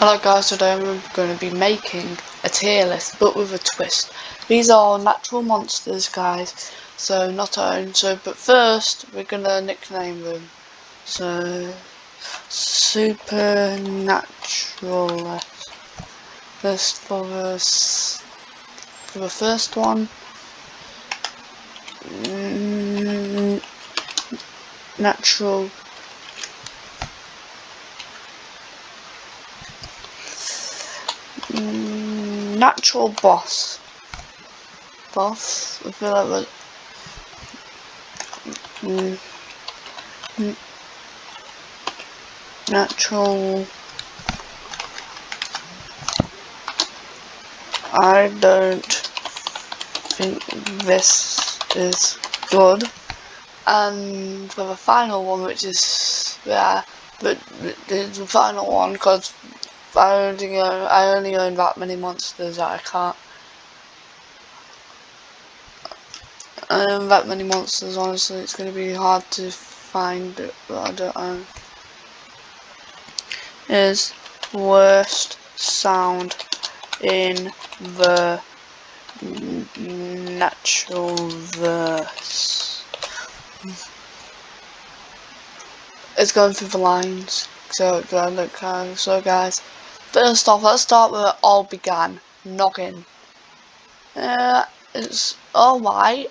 Hello guys, today I'm going to be making a tier list, but with a twist. These are natural monsters, guys, so not our own. So, but first, we're going to nickname them. So, supernatural. First for the for the first one. Mm, natural natural boss. Boss. I feel like mm, mm, natural. I don't think this is good. And for the final one, which is yeah, but the final one because I only own, I only own that many monsters that I can't. I own that many monsters, honestly, it's going to be hard to find but I don't own. Is worst sound in the natural verse. It's going through the lines. So, look, uh, so guys, First off, let's start where it all began. Noggin. Uh, it's alright.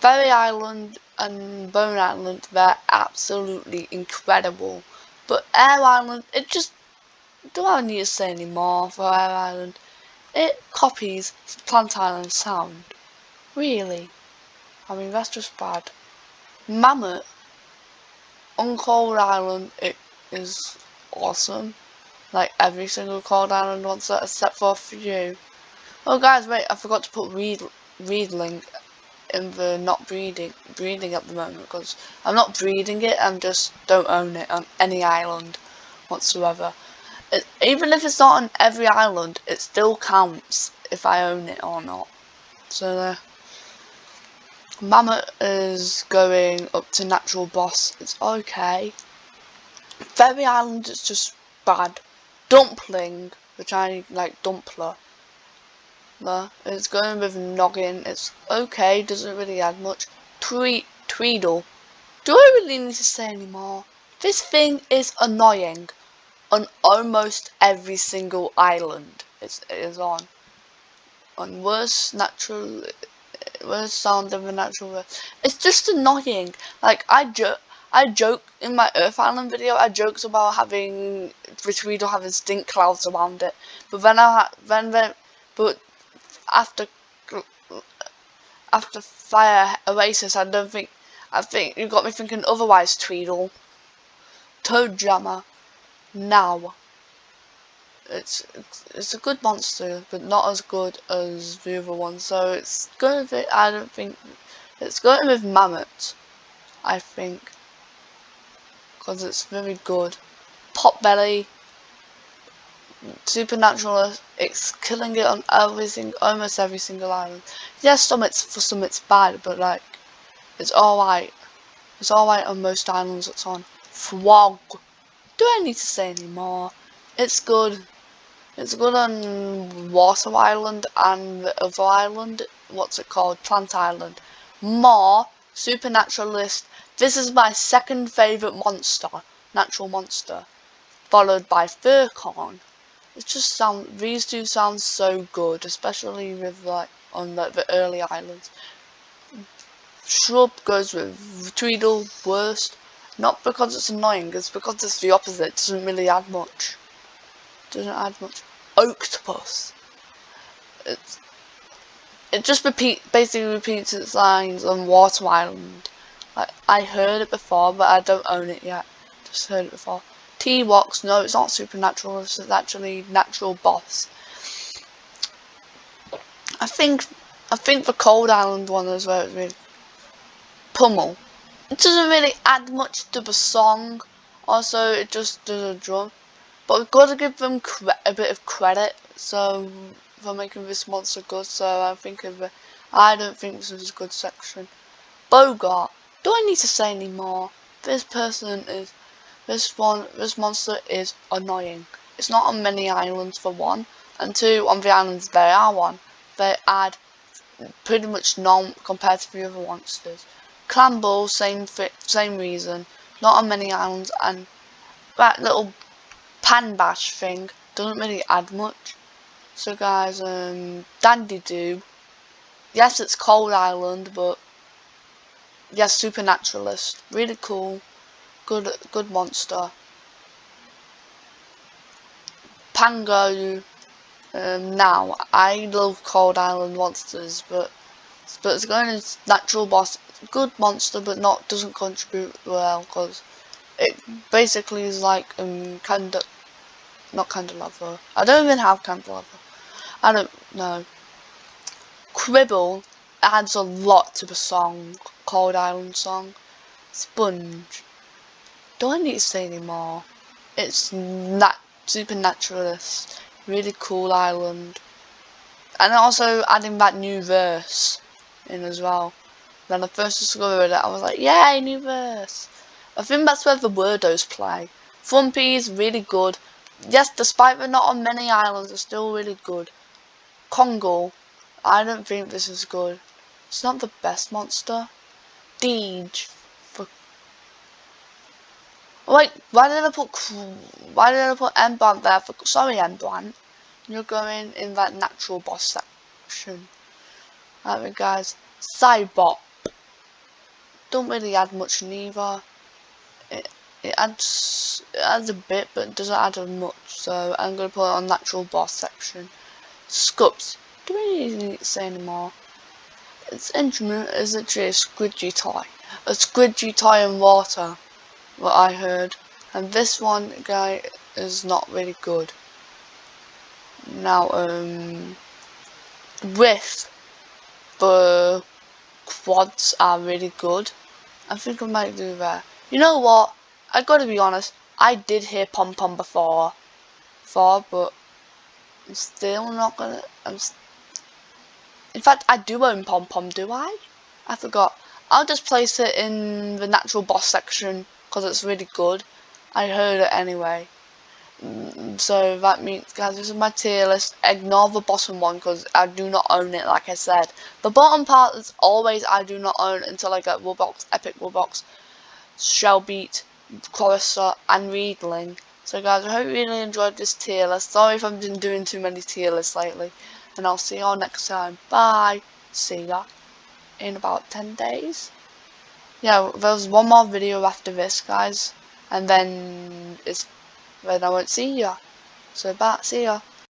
Fairy Island and Bone Island, they're absolutely incredible. But Air Island, it just... Don't I need to say any more for Air Island? It copies Plant Island sound. Really? I mean, that's just bad. Mammott on Cold Island, it is awesome. Like every single cold island wants it except for a few. Oh guys, wait, I forgot to put read reedling in the not breeding breeding at the moment because I'm not breeding it, I'm just don't own it on any island whatsoever. It, even if it's not on every island, it still counts if I own it or not. So there. Mammott is going up to natural boss. It's okay. Fairy Island is just bad. Dumpling, the Chinese like dumpler. It's going with noggin. It's okay, doesn't really add much. Tweet Tweedle. Do I really need to say any more? This thing is annoying on almost every single island it's, it is on. On worst natural, worst sound of a natural. It's just annoying. Like I just I joke in my Earth Island video. I joked about having Retweedle having stink clouds around it, but then I then then but after after Fire Oasis, I don't think I think you got me thinking otherwise. Tweedle, Toe Jammer, now. It's, it's it's a good monster, but not as good as the other one. So it's going be. I don't think it's going with Mammott. I think because it's very good. Potbelly, Supernatural, it's killing it on every single, almost every single island. Yes, some it's for some it's bad, but like it's alright. It's alright on most islands it's on. Frog. Do I need to say any more? It's good. It's good on Water Island and the other island. What's it called? Plant Island. More Supernaturalist this is my second favourite monster, natural monster, followed by Furcorn. It just sound these two sound so good, especially with like on like the early islands. Shrubb goes with Tweedle worst, not because it's annoying, it's because it's the opposite. It doesn't really add much. Doesn't add much. Oaktopus. It's it just repeat basically repeats its lines on Water Island. Like, I heard it before, but I don't own it yet. Just heard it before. T-Rox, no, it's not supernatural. It's actually natural boss. I think, I think the Cold Island one as well is really Pummel. It doesn't really add much to the song. Also, it just does a drum. But we've got to give them a bit of credit. So, for making this monster good. So, I think of. I don't think this is a good section. Bowgart. Do I need to say any more? This person is, this one, this monster is annoying. it's not on many islands for one, and two, on the islands they are one, they add pretty much none compared to the other monsters. Clamble, same same reason, not on many islands, and that little pan bash thing doesn't really add much. So guys, um, Dandidoo, yes it's Cold Island, but yes, Supernaturalist, really cool, good good monster. Pango, um, now I love Cold Island monsters, but but it's going as natural boss, good monster, but not doesn't contribute well because it basically is like um of not candelabra. I don't even have candelabra. I don't know. Quibble adds a lot to the song, Cold Island song. Spunge. Do I need to say anymore? It's nat supernaturalist. Really cool island. And also adding that new verse in as well. When I first discovered it, I was like, yay, new verse. I think that's where the Wordos play. Thumpy is really good. Yes, despite they're not on many islands, they're still really good. Congle, I don't think this is good. It's not the best monster. Deedge, for Wait, why did I put why did I put Emblant there? For, sorry, Emblant. You're going in that natural boss section. Alright, guys. Cybop. Don't really add much neither. It it adds it adds a bit, but doesn't add much. So I'm gonna put it on natural boss section. Scups. Do we need to say anymore? Its instrument is actually a squidgy toy. A squidgy toy in water what I heard. And this one guy is not really good. Now, um, with the quads are really good. I think I might do that. You know what? I gotta be honest. I did hear pom pom before, before, but I'm still not gonna. I'm. Fact, I do own pom pom. Do I? I forgot. I'll just place it in the natural boss section because it's really good. I heard it anyway. Mm, so that means, guys, this is my tier list. Ignore the bottom one because I do not own it, like I said. The bottom part is always I do not own until I get Wubbox, Epic Wubbox, Shellbeat, Quarrister, and Reedling. So guys, I hope you really enjoyed this tier list. Sorry if I've been doing too many tier lists lately. And I'll see you all next time. Bye. See ya in about 10 days yeah, there's one more video after this, guys, and then it's then I won't see ya. So, bye, see ya.